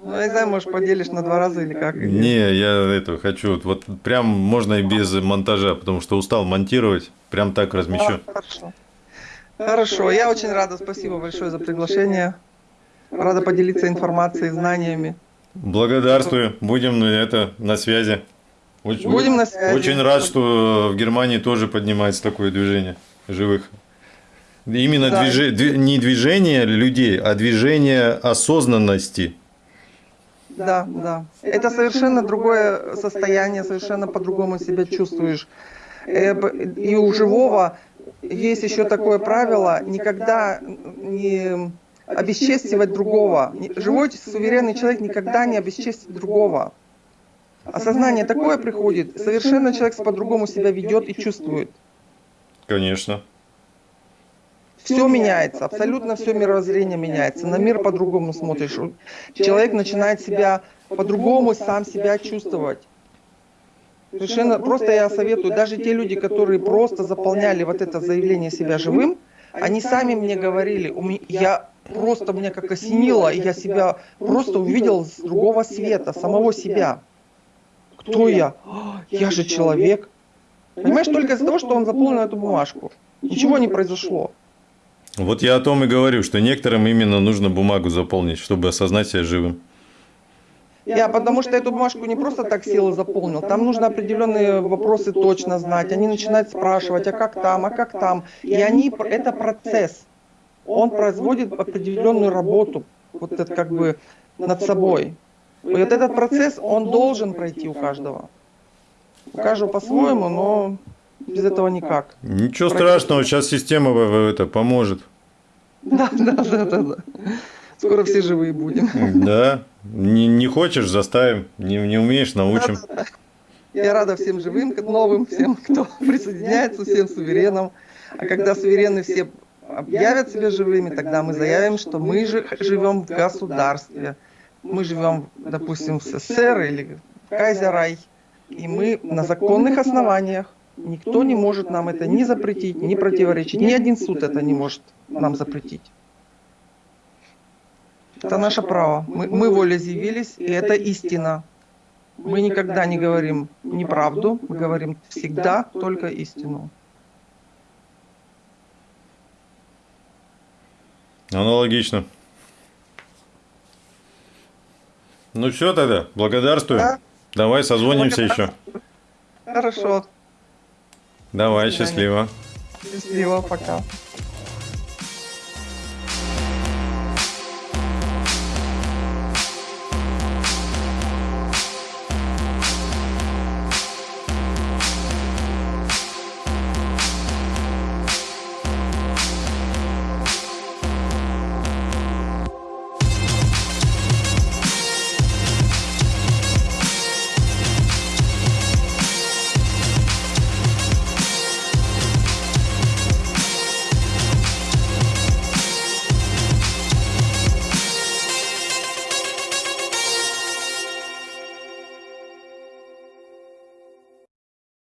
[SPEAKER 1] Ну, я не знаю, может, поделишь на два раза или как?
[SPEAKER 2] Не, я это хочу, вот прям можно и без монтажа, потому что устал монтировать, прям так размещу.
[SPEAKER 1] А, хорошо. Хорошо, я очень рада, спасибо большое за приглашение. Рада поделиться информацией, знаниями.
[SPEAKER 2] Благодарствую, будем это на связи.
[SPEAKER 1] Очень, будем на связи.
[SPEAKER 2] Очень рад, что в Германии тоже поднимается такое движение живых. Именно да. движ... не движение людей, а движение осознанности.
[SPEAKER 1] Да, да. Это совершенно другое состояние, совершенно по-другому себя чувствуешь. Э, и у живого есть еще такое правило, никогда не обесчестивать другого. Живой суверенный человек никогда не обесчестит другого. Осознание такое приходит, совершенно человек по-другому себя ведет и чувствует.
[SPEAKER 2] Конечно.
[SPEAKER 1] Все меняется, абсолютно все мировоззрение меняется. На мир по-другому смотришь. Человек начинает себя по-другому сам себя чувствовать. Совершенно просто я советую, даже те люди, которые просто заполняли вот это заявление себя живым, они сами мне говорили, я просто меня как осенило, и я себя просто увидел с другого света, самого себя. Кто я? Я же человек. Понимаешь, только из-за того, что он заполнил эту бумажку. Ничего не произошло.
[SPEAKER 2] Вот я о том и говорю, что некоторым именно нужно бумагу заполнить, чтобы осознать себя живым.
[SPEAKER 1] Я потому что эту бумажку не просто так сел и заполнил. Там нужно определенные вопросы точно знать. Они начинают спрашивать, а как там, а как там. И они, это процесс. Он производит определенную работу, вот это как бы над собой. И вот этот процесс, он должен пройти у каждого. У каждого по-своему, но без этого никак.
[SPEAKER 2] Ничего страшного, сейчас система это поможет.
[SPEAKER 1] Да, да, да, да, да. Скоро все живые будем.
[SPEAKER 2] Да. Не, не хочешь, заставим. Не, не умеешь, научим. Да, да.
[SPEAKER 1] Я рада всем живым, новым, всем, кто присоединяется, всем суверенам. А когда суверены все объявят себя живыми, тогда мы заявим, что мы же живем в государстве. Мы живем, допустим, в СССР или в Кайзерай. И мы на законных основаниях. Никто не может нам это ни запретить, ни противоречить. Ни один суд это не может нам запретить. Это наше право. Мы, мы волеизъявились, и это истина. Мы никогда не говорим неправду, мы говорим всегда только истину.
[SPEAKER 2] Аналогично. Ну все тогда, благодарствую. Да? Давай созвонимся еще.
[SPEAKER 1] Хорошо.
[SPEAKER 2] Давай, счастливо.
[SPEAKER 1] Счастливо, пока.